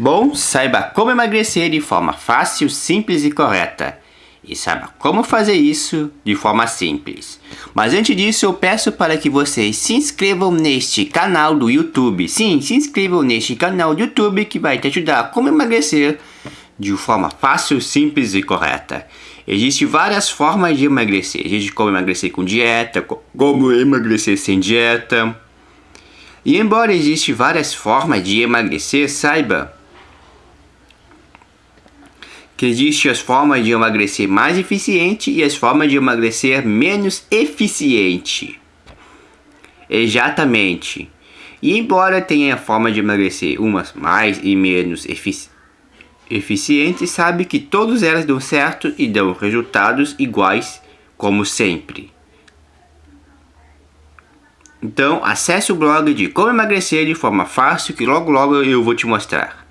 Bom, saiba como emagrecer de forma fácil, simples e correta. E saiba como fazer isso de forma simples. Mas antes disso, eu peço para que vocês se inscrevam neste canal do YouTube. Sim, se inscrevam neste canal do YouTube que vai te ajudar a como emagrecer de forma fácil, simples e correta. Existem várias formas de emagrecer. Existe como emagrecer com dieta, como emagrecer sem dieta. E embora existam várias formas de emagrecer, saiba que existem as formas de emagrecer mais eficiente e as formas de emagrecer menos eficiente. Exatamente. E embora tenha a forma de emagrecer umas mais e menos efici eficientes, sabe que todas elas dão certo e dão resultados iguais, como sempre. Então, acesse o blog de como emagrecer de forma fácil que logo logo eu vou te mostrar.